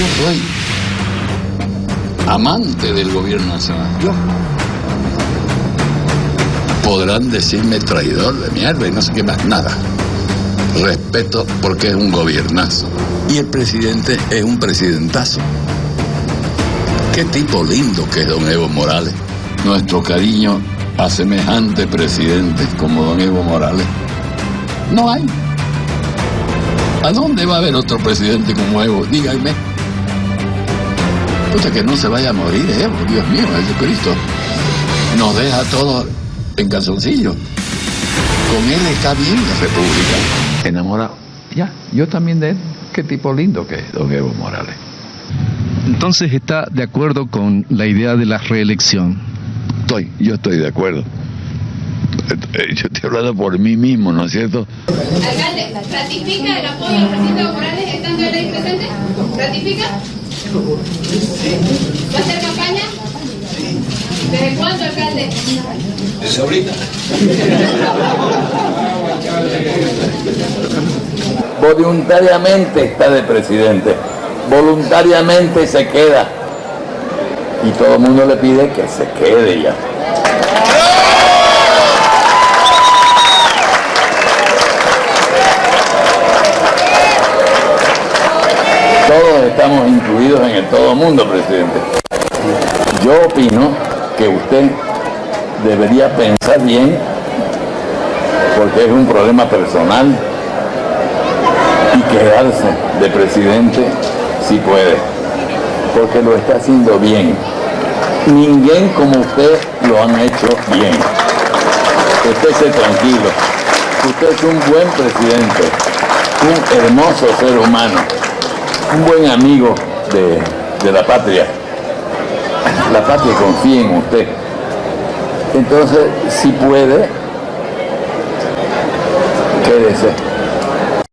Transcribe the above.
Yo soy amante del gobierno nacional. Yo. Podrán decirme traidor de mierda y no sé qué más, nada. Respeto porque es un gobiernazo. Y el presidente es un presidentazo. Qué tipo lindo que es don Evo Morales. Nuestro cariño a semejante presidente como don Evo Morales. No hay. ¿A dónde va a haber otro presidente como Evo? Dígame. Puta que no se vaya a morir Evo, Dios mío, Jesucristo. Nos deja todos en calzoncillo. Con él está bien la República. Enamorado. Ya, yo también de él. Qué tipo lindo que es don Evo Morales. Entonces está de acuerdo con la idea de la reelección. Estoy, yo estoy de acuerdo. Eh, yo estoy hablando por mí mismo, ¿no es cierto? Alcalde, ¿ratifica el apoyo al presidente Evo Morales estando él ahí presente? ¿Ratifica? ¿Va a hacer campaña? ¿Desde cuándo, alcalde? Desde ahorita. Voluntariamente está de presidente. Voluntariamente se queda. Y todo el mundo le pide que se quede ya. Todos estamos incluidos en el todo mundo, presidente. Yo opino que usted debería pensar bien, porque es un problema personal, y quedarse de presidente si puede, porque lo está haciendo bien. Ninguém como usted lo han hecho bien. Usted esté tranquilo. Usted es un buen presidente, un hermoso ser humano, un buen amigo de, de la patria. La patria confía en usted. Entonces, si puede,